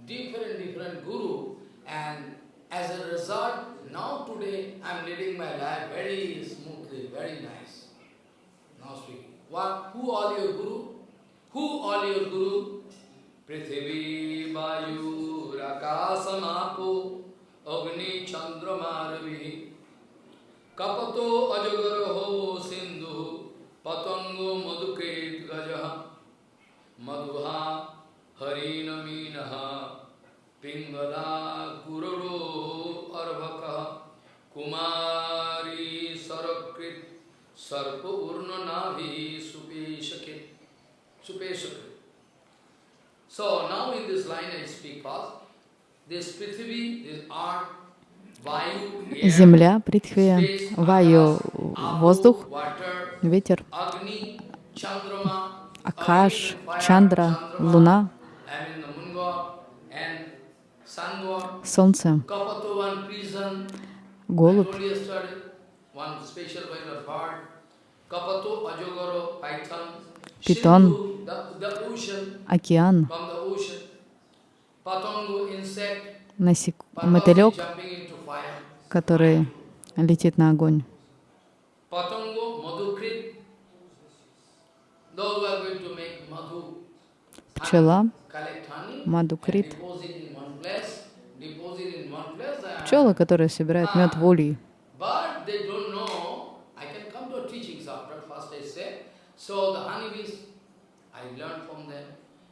different, different guru and as a result, now today I am leading my life very smoothly, very nice. Now speaking. What, who are your guru? Who are your guru? Prithivi, Vayu, Rakasam, Apo, Agni, Chandrama, Ravi, Kapato, Ajagaraho, Sindhu, Patango, Madhukrit, Gajaha, Madhuha, Harinaminaha, Pingala, Kururu, Arvaka, Kumari, Sarakrit, Sarpa, Urna, Navi, Земля, Притхви, Ваю, воздух, ветер, Акаш, Чандра, Луна, Солнце, голубь, питон, океан, насек... мотылек, который летит на огонь. Пчела, мадукрит, пчелы, которые собирают мед в ульи. So the honeybees, I learned from them.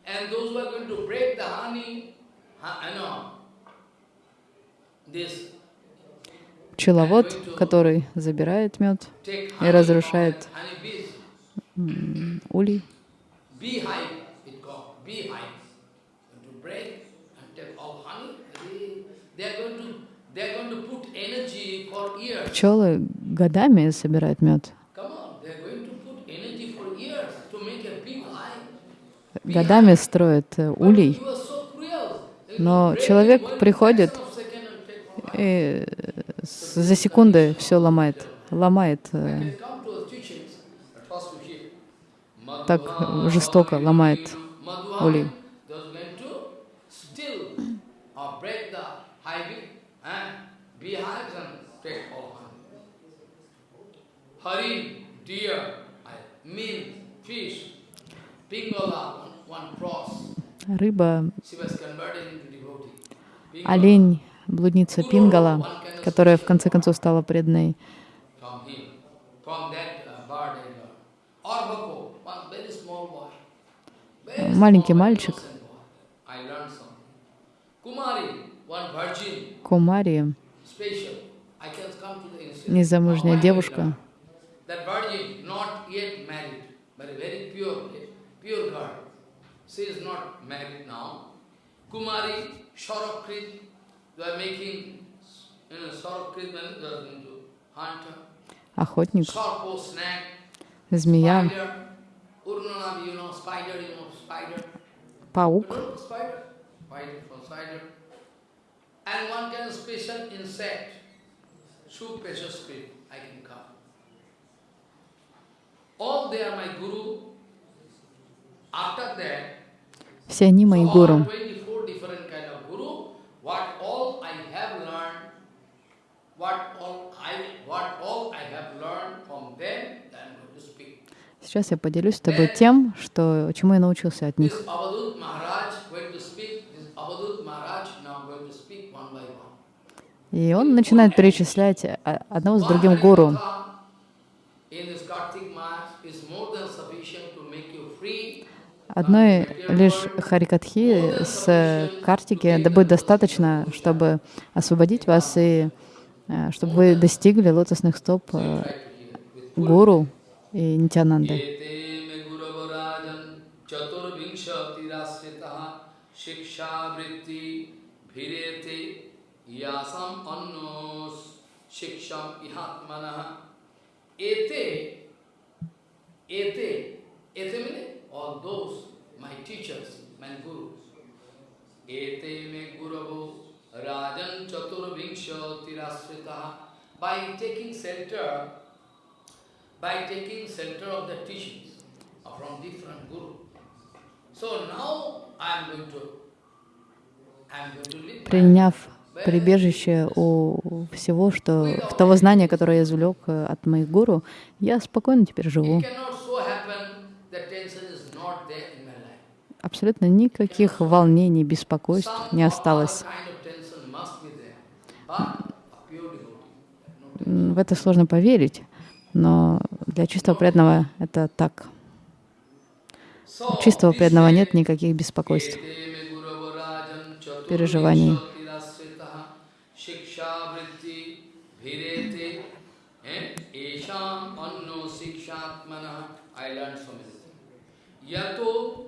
And those who are going to break the honey, I know, this пчеловод, который забирает мед и разрушает улей. Пчелы годами собирают мед. Годами строят э, улей. Но человек приходит и за секунды все ломает, ломает, э, так жестоко ломает улей. Рыба, олень, блудница Пингала, которая в конце концов стала преданной. Маленький мальчик, Кумари, незамужняя девушка, охотник, змея, паук, все они мои гуру. What all I have learned, what all I, what all I have learned from them, then going to speak. Сейчас я поделюсь с тобой тем, что, чему я научился от них. И он начинает перечислять а, одного с другим гуру. Одной лишь харикатхи с картики да будет достаточно, чтобы освободить вас и э, чтобы вы достигли лотосных стоп э, гуру и Нитянанды. Ete ete ete means all those my teachers, my gurus. Ete me guravo rajan chaturvingsha tirasrita by taking center by taking center of the teachings from different gurus. So now I am going to Приняв прибежище у всего, что того знания, которое я извлек э, от моих гуру, я спокойно теперь живу. Абсолютно никаких волнений, беспокойств не осталось. В это сложно поверить, но для чистого преданного это так. У чистого преданного нет никаких беспокойств, переживаний. yato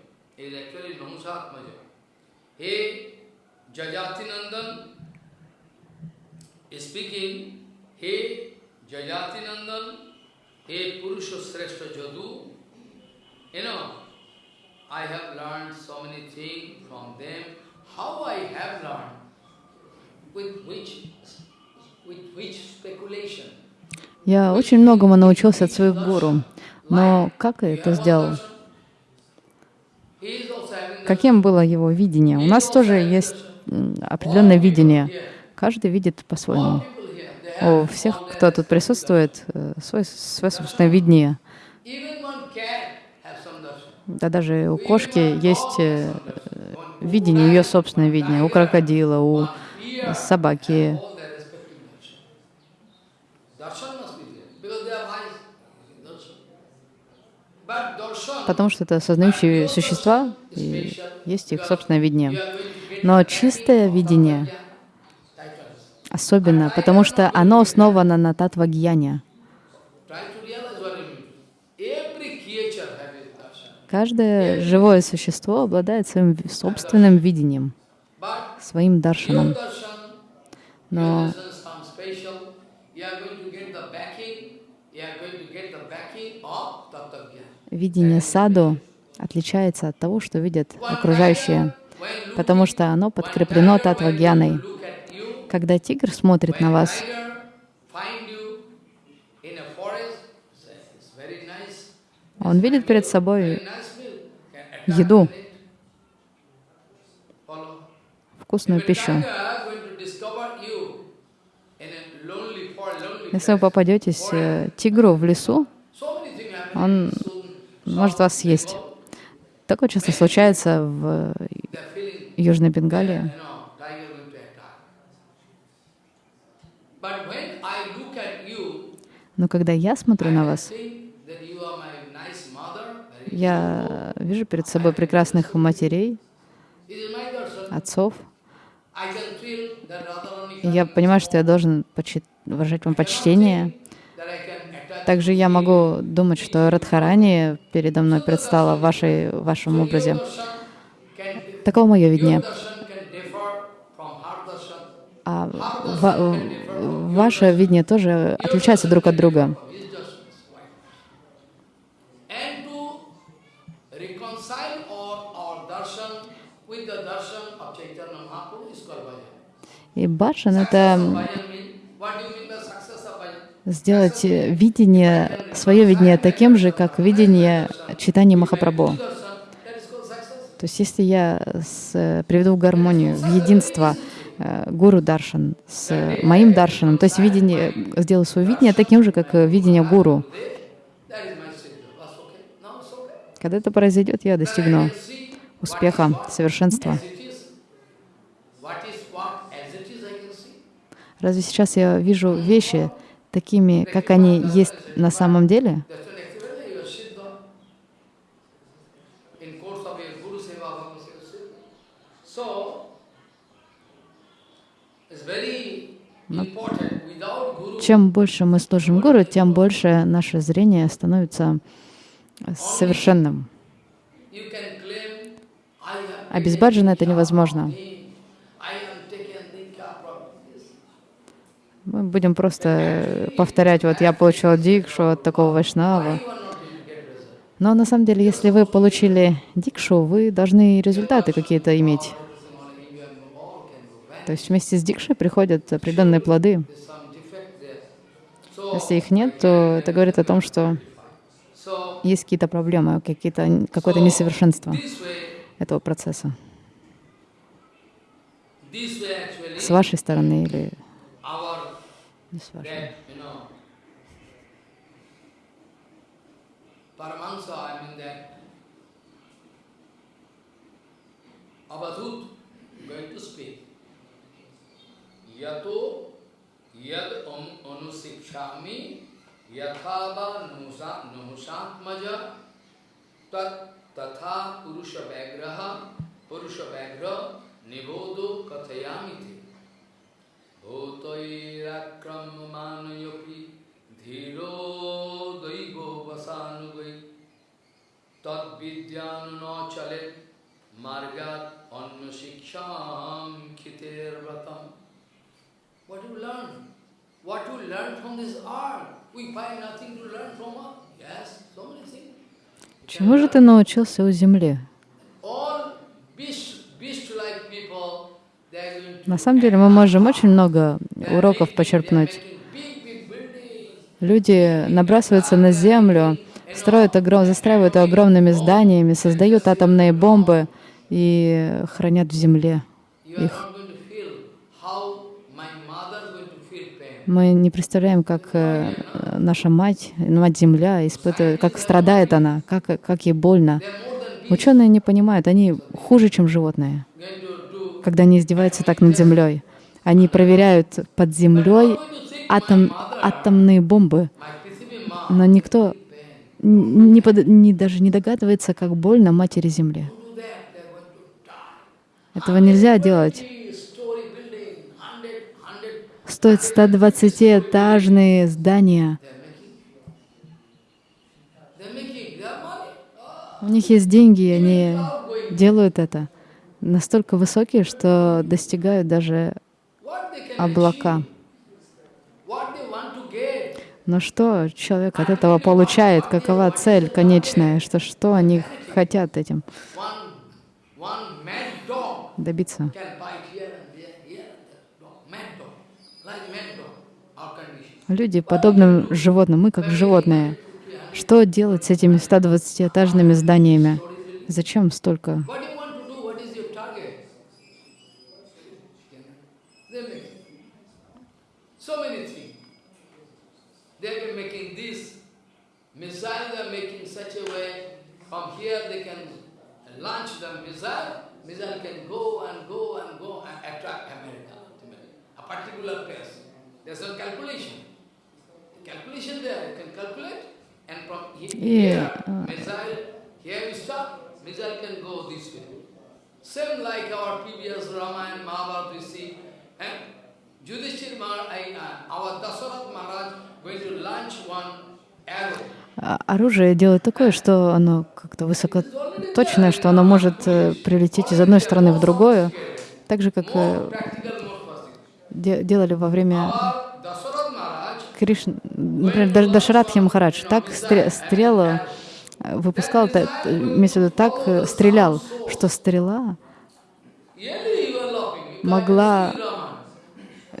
oh Namushatmaja, is actually Namushatmaja. Hey, Jajatinandan is speaking, Hey, Jajatinandan, Hey, Purusha Sreshta Jadu, you know, I have learned so many things from them. How I have learned? With which, with which speculation? Я очень многому научился от своих гуру. Но как я это сделал? Каким было его видение? У нас тоже есть определенное видение. Каждый видит по-своему. У всех, кто тут присутствует, э, свое, свое собственное видение. Да даже у кошки есть э, видение, ее собственное видение. У крокодила, у собаки, потому что это сознающие существа, и есть их собственное видение. Но чистое видение особенно, потому что оно основано на татвагьяне. Каждое живое существо обладает своим собственным видением, своим даршаном. Но видение саду отличается от того, что видят окружающие, потому что оно подкреплено татвагьяной. Когда тигр смотрит на вас, он видит перед собой еду, вкусную пищу. Если вы попадетесь э, тигру в лесу, он может вас съесть. Такое часто случается в Южной Бенгалии. Но когда я смотрю на вас, я вижу перед собой прекрасных матерей, отцов. Я понимаю, что я должен выражать вам почтение, также я могу думать, что Радхарани передо мной предстала в, вашей, в вашем образе. Таково мое видение. А ва ваше видение тоже отличается друг от друга. И баджан — это сделать видение, свое видение таким же, как видение читания Махапрабху. То есть если я с, приведу в гармонию, в единство э, гуру даршан с моим даршаном, то есть видение, сделаю свое видение таким же, как видение гуру. Когда это произойдет, я достигну успеха, совершенства. Разве сейчас я вижу вещи такими, как они есть на самом деле? Но чем больше мы служим Гуру, тем больше наше зрение становится совершенным. А без баджана это невозможно. Мы будем просто повторять, вот я получил дикшу от такого вайшнава. Но на самом деле, если вы получили дикшу, вы должны результаты какие-то иметь. То есть вместе с дикшей приходят определенные плоды. Если их нет, то это говорит о том, что есть какие-то проблемы, какие-то, какое-то несовершенство этого процесса. С вашей стороны или не с вашей. Paramahansa, I mean that Avadhut going to speak. Yato yad anusikshami yathava nuhusatmaja tat tatha purusha vagraha purusha vagra nibodo kathayamiti bhutairakramamanayopi dhiro daigo vasanugai tad vidyanu chalet margat anna shiksham khiter vratam What you learn? What you learn from this art? We find nothing to learn from art. Yes, so many things. Чему же ты научился у земли? На самом деле мы можем очень много уроков почерпнуть. Люди набрасываются на землю, строят огром... застраивают огромными зданиями, создают атомные бомбы и хранят в земле их. Мы не представляем, как э, наша мать, мать-земля, испытывает, как страдает она, как, как ей больно. Ученые не понимают, они хуже, чем животные, когда они издеваются так над землей. Они проверяют под землей атом, атомные бомбы, но никто не под, не, даже не догадывается, как больно матери Земле. Этого нельзя делать стоят 120-этажные здания. У них есть деньги, и они делают это настолько высокие, что достигают даже облака. Но что человек от этого получает? Какова цель конечная? Что, что они хотят этим добиться? Люди подобным животным, мы как животные. Что делать с этими 120-этажными зданиями? Зачем столько? Launch the missile, missile can go and go and go and attract America, a particular place. There's a calculation. Calculation there, you can calculate. And from here, uh. missile, here we stop, missile can go this way. Same like our previous Ramayana, Mahabharata, we see. And One arrow. Оружие делает такое, что оно как-то высокоточное, что оно может прилететь из одной стороны в другую, так же, как делали во время Кришны, например, Дашарадхи Махарадж так стрелу э, выпускал, имеется в виду, так э, стрелял, что стрела могла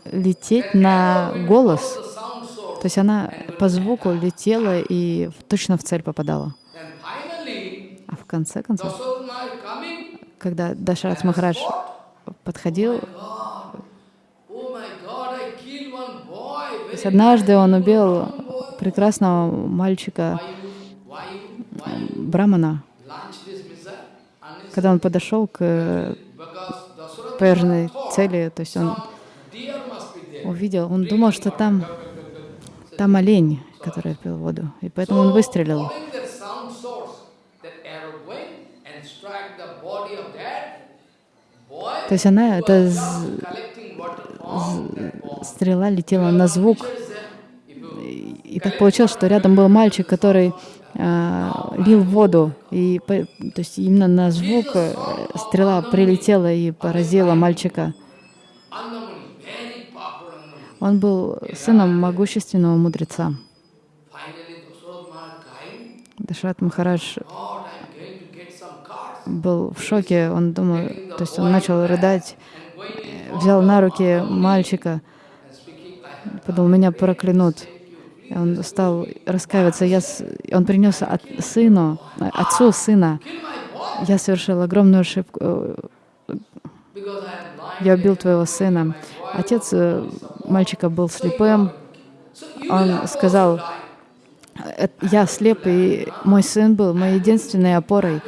лететь на голос. То есть она по звуку летела и точно в цель попадала. А в конце концов, когда Дашарат Махарадж подходил, есть однажды он убил прекрасного мальчика Брамана, когда он подошел к поверженной цели, то есть он увидел, он думал, что там, там олень, который пил воду, и поэтому он выстрелил. То есть она, эта стрела летела на звук. И так получилось, что рядом был мальчик, который а, лил воду. И, то есть именно на звук э, стрела прилетела и поразила мальчика. Он был сыном могущественного мудреца. Дашрат Махарадж был в шоке, он думал, то есть он начал рыдать, взял на руки мальчика, подумал, меня проклянут. И он стал раскаиваться. Я, он принес от сыну, отцу сына. Я совершил огромную ошибку. Я убил твоего сына. Отец э, мальчика был слепым. Он сказал, я слеп, и мой сын был моей единственной опорой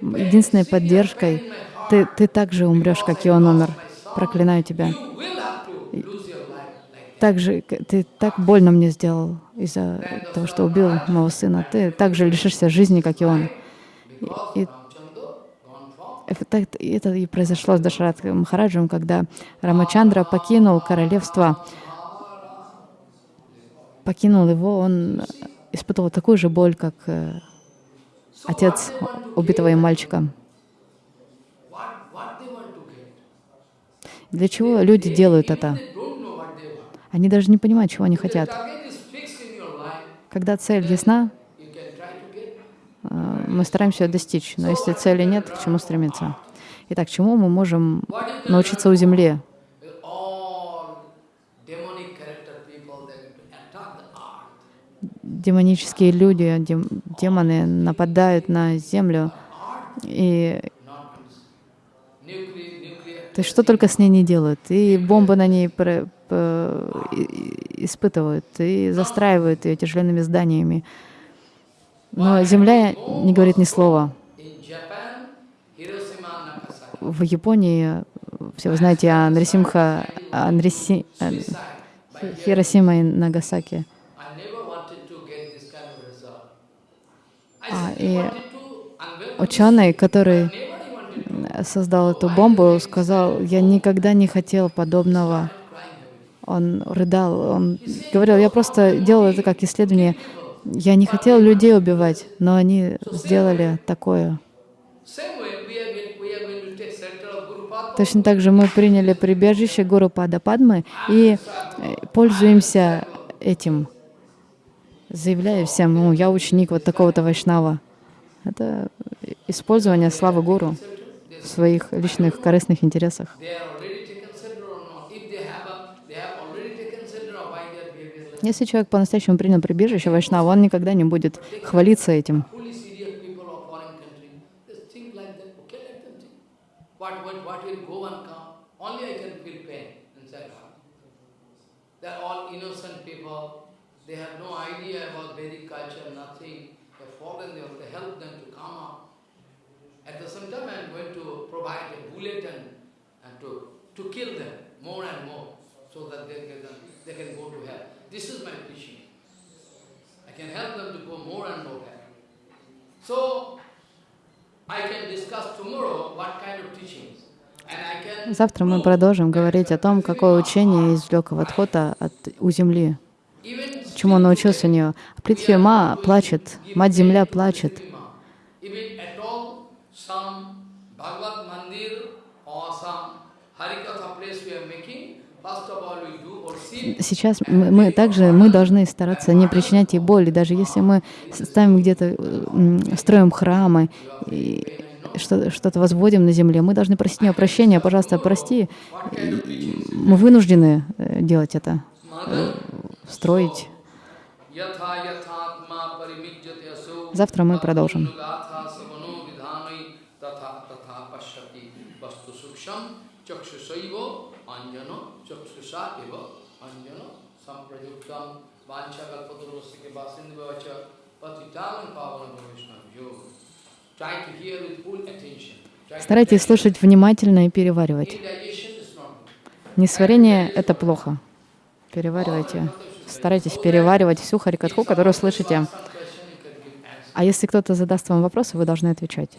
единственной поддержкой. Ты, ты также умрешь, как и он умер. Проклинаю тебя. Также ты так больно мне сделал из-за того, что убил моего сына. Ты также лишишься жизни, как и он. И, и это и произошло с Дашарат Махараджем, когда Рамачандра покинул королевство, покинул его, он испытывал такую же боль, как э, отец убитого им мальчика. Для чего люди делают это? Они даже не понимают, чего они хотят. Когда цель ясна, мы стараемся ее достичь. Но если цели нет, к чему стремиться? Итак, чему мы можем научиться у Земли? демонические люди, дем, демоны нападают на землю, и то есть что только с ней не делают. И бомбы на ней про, про, испытывают, и застраивают ее тяжеленными зданиями. Но Земля не говорит ни слова. В Японии, все вы знаете о Нрисимха, о Нриси, Хиросима и Нагасаки. А, и ученый, который создал эту бомбу, сказал, я никогда не хотел подобного. Он рыдал, он говорил, я просто делал это как исследование. Я не хотел людей убивать, но они сделали такое. Точно так же мы приняли прибежище Гуру Пада Падмы и э, пользуемся этим заявляя всем, ну, я ученик вот такого-то вайшнава. Это использование славы гуру в своих личных корыстных интересах. Если человек по-настоящему принял прибежище вайшнава, он никогда не будет хвалиться этим. To kill them more and more so that they can, they can go to hell. This is my teaching. I can help them to go more and more hell. So, I can discuss tomorrow what kind of teachings. Завтра мы продолжим говорить о том, какое учение извлек Вадхота от, у Земли чему он научился у нее. Притхима плачет, Мать-Земля плачет. Сейчас мы, мы также мы должны стараться не причинять ей боли, даже если мы ставим где-то, строим храмы, что-то возводим на земле, мы должны просить у него прощения, пожалуйста, прости. Мы вынуждены э, делать это, э, строить. Завтра мы продолжим. Старайтесь слушать внимательно и переваривать. Несварение — это плохо. Переваривайте. Старайтесь переваривать всю харикатху, которую слышите. А если кто-то задаст вам вопросы, вы должны отвечать.